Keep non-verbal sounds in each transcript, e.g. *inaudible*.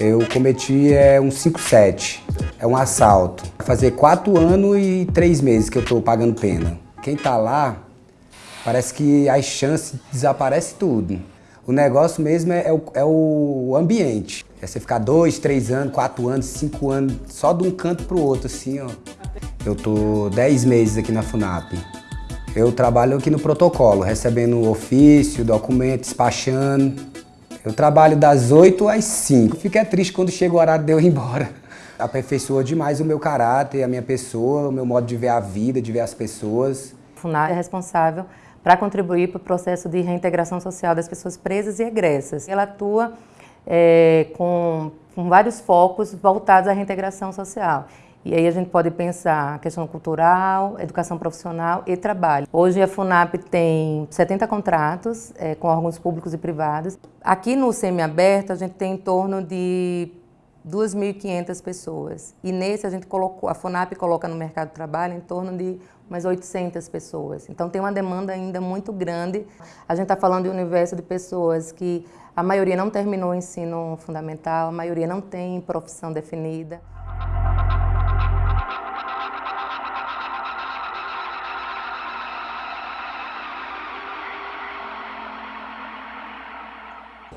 Eu cometi é, um 57, é um assalto. Vai fazer quatro anos e três meses que eu estou pagando pena. Quem está lá, parece que as chances desaparece tudo. O negócio mesmo é, é, o, é o ambiente. É você ficar dois, três anos, quatro anos, cinco anos, só de um canto para o outro, assim, ó. Eu tô dez meses aqui na FUNAP. Eu trabalho aqui no protocolo, recebendo ofício, documento, despachando. Eu trabalho das 8 às 5. Fico triste quando chega o horário de eu ir embora. *laughs* Aperfeiçoa demais o meu caráter, a minha pessoa, o meu modo de ver a vida, de ver as pessoas. A FUNAP é responsável para contribuir para o processo de reintegração social das pessoas presas e egressas. Ela atua é, com, com vários focos voltados à reintegração social. E aí a gente pode pensar a questão cultural, educação profissional e trabalho. Hoje a FUNAP tem 70 contratos é, com órgãos públicos e privados. Aqui no semiaberto a gente tem em torno de 2.500 pessoas. E nesse a gente colocou, a FUNAP coloca no mercado de trabalho em torno de umas 800 pessoas. Então tem uma demanda ainda muito grande. A gente está falando de um universo de pessoas que a maioria não terminou o ensino fundamental, a maioria não tem profissão definida.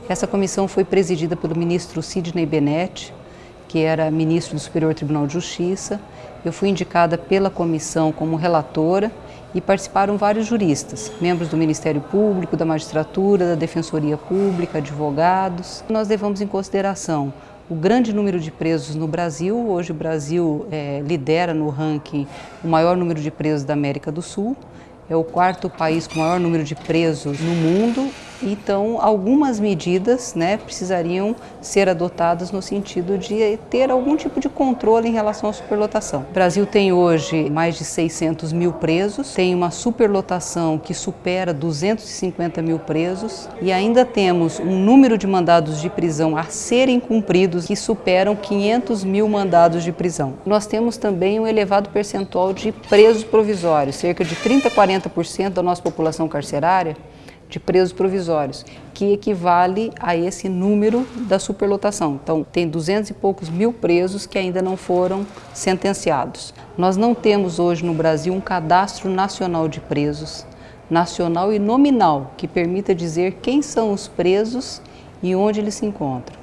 Essa comissão foi presidida pelo ministro Sidney Benetti, que era ministro do Superior Tribunal de Justiça. Eu fui indicada pela comissão como relatora e participaram vários juristas, membros do Ministério Público, da Magistratura, da Defensoria Pública, advogados. Nós levamos em consideração o grande número de presos no Brasil. Hoje o Brasil é, lidera no ranking o maior número de presos da América do Sul. É o quarto país com o maior número de presos no mundo então, algumas medidas né, precisariam ser adotadas no sentido de ter algum tipo de controle em relação à superlotação. O Brasil tem hoje mais de 600 mil presos, tem uma superlotação que supera 250 mil presos e ainda temos um número de mandados de prisão a serem cumpridos que superam 500 mil mandados de prisão. Nós temos também um elevado percentual de presos provisórios, cerca de 30 a 40% da nossa população carcerária de presos provisórios, que equivale a esse número da superlotação. Então, tem 200 e poucos mil presos que ainda não foram sentenciados. Nós não temos hoje no Brasil um cadastro nacional de presos, nacional e nominal, que permita dizer quem são os presos e onde eles se encontram.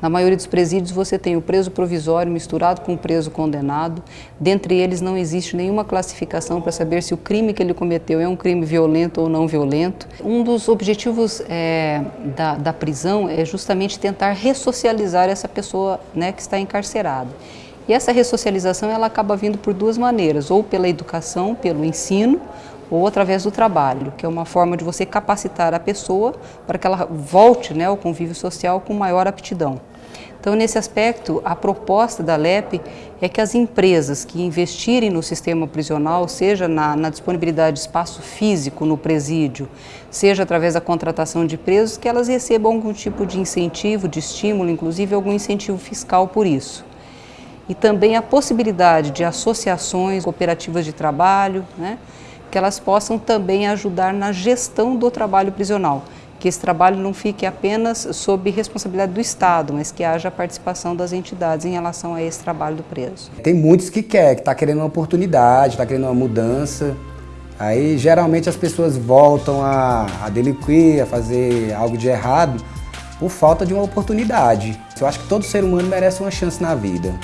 Na maioria dos presídios você tem o preso provisório misturado com o preso condenado. Dentre eles não existe nenhuma classificação para saber se o crime que ele cometeu é um crime violento ou não violento. Um dos objetivos é, da, da prisão é justamente tentar ressocializar essa pessoa né, que está encarcerada. E essa ressocialização ela acaba vindo por duas maneiras, ou pela educação, pelo ensino, ou através do trabalho, que é uma forma de você capacitar a pessoa para que ela volte né, ao convívio social com maior aptidão. Então, nesse aspecto, a proposta da LEP é que as empresas que investirem no sistema prisional, seja na, na, disponibilidade de espaço físico no presídio, seja através da contratação de presos, que elas recebam algum tipo de incentivo, de estímulo, inclusive algum incentivo fiscal por isso. E também a possibilidade de associações cooperativas de trabalho, né, que elas possam também ajudar na gestão do trabalho prisional, que esse trabalho não fique apenas sob responsabilidade do Estado, mas que haja participação das entidades em relação a esse trabalho do preso. Tem muitos que querem, que está querendo uma oportunidade, está querendo uma mudança. Aí geralmente as pessoas voltam a, a delinquir, a fazer algo de errado por falta de uma oportunidade. Eu acho que todo ser humano merece uma chance na vida.